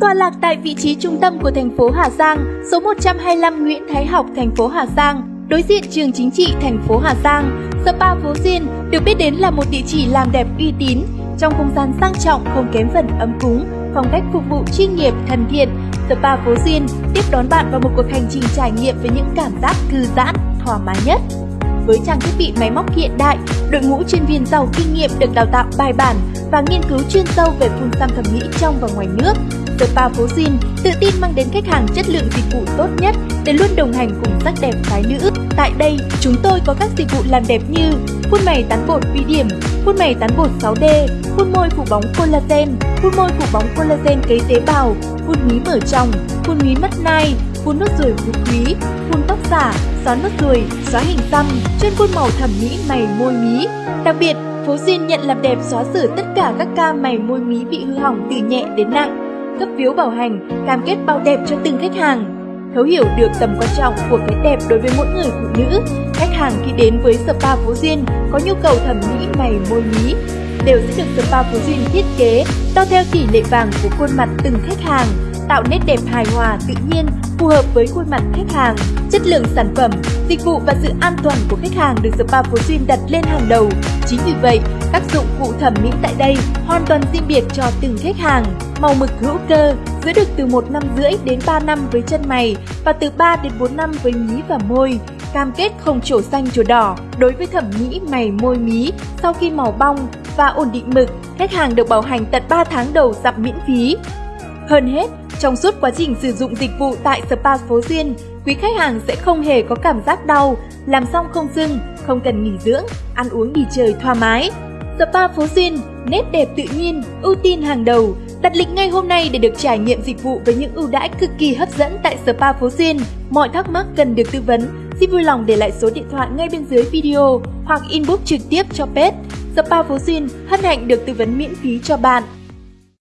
Tọa lạc tại vị trí trung tâm của thành phố Hà Giang, số 125 Nguyễn Thái Học, thành phố Hà Giang, đối diện trường chính trị thành phố Hà Giang, Spa Phố Diên được biết đến là một địa chỉ làm đẹp uy tín, trong không gian sang trọng không kém phần ấm cúng, phong cách phục vụ chuyên nghiệp, thân thiện. Spa Phố Diên tiếp đón bạn vào một cuộc hành trình trải nghiệm với những cảm giác thư giãn, thoải mái nhất. Với trang thiết bị máy móc hiện đại, đội ngũ chuyên viên giàu kinh nghiệm được đào tạo bài bản và nghiên cứu chuyên sâu về phun xăm thẩm mỹ trong và ngoài nước. Spa Phố Jin tự tin mang đến khách hàng chất lượng dịch vụ tốt nhất để luôn đồng hành cùng sắc đẹp phái nữ. Tại đây, chúng tôi có các dịch vụ làm đẹp như phun mày tán bột vi điểm, phun mày tán bột 6D, phun môi phủ bóng collagen, phun môi phủ bóng collagen cấy tế bào, phun mí mở trong, phun mí mắt nai, phun nốt ruồi phú quý, phun tóc giả, xóa nốt ruồi, xóa hình xăm, chuyên phun màu thẩm mỹ mày môi mí. Đặc biệt, Phố duyên nhận làm đẹp xóa sửa tất cả các ca mày môi mí bị hư hỏng từ nhẹ đến nặng, cấp phiếu bảo hành, cam kết bao đẹp cho từng khách hàng. Thấu hiểu được tầm quan trọng của cái đẹp đối với mỗi người phụ nữ, khách hàng khi đến với spa Phố duyên có nhu cầu thẩm mỹ mày môi mí đều sẽ được spa Phố duyên thiết kế đo theo tỷ lệ vàng của khuôn mặt từng khách hàng, tạo nét đẹp hài hòa tự nhiên phù hợp với khuôn mặt khách hàng. Chất lượng sản phẩm, dịch vụ và sự an toàn của khách hàng được Spa Phú Duyên đặt lên hàng đầu. Chính vì vậy, các dụng cụ thẩm mỹ tại đây hoàn toàn riêng biệt cho từng khách hàng. Màu mực hữu cơ, giữ được từ 1 năm rưỡi đến 3 năm với chân mày và từ 3 đến 4 năm với mí và môi. Cam kết không trổ xanh trổ đỏ. Đối với thẩm mỹ mày môi mí, sau khi màu bong và ổn định mực, khách hàng được bảo hành tận 3 tháng đầu dặm miễn phí. Hơn hết, trong suốt quá trình sử dụng dịch vụ tại Spa Phố Duyên, quý khách hàng sẽ không hề có cảm giác đau, làm xong không sưng, không cần nghỉ dưỡng, ăn uống nghỉ trời thoải mái. Spa Phố Duyên, nét đẹp tự nhiên, ưu tiên hàng đầu. Đặt lịch ngay hôm nay để được trải nghiệm dịch vụ với những ưu đãi cực kỳ hấp dẫn tại Spa Phố Duyên. Mọi thắc mắc cần được tư vấn, xin vui lòng để lại số điện thoại ngay bên dưới video hoặc inbox trực tiếp cho pet Spa Phố Duyên hân hạnh được tư vấn miễn phí cho bạn.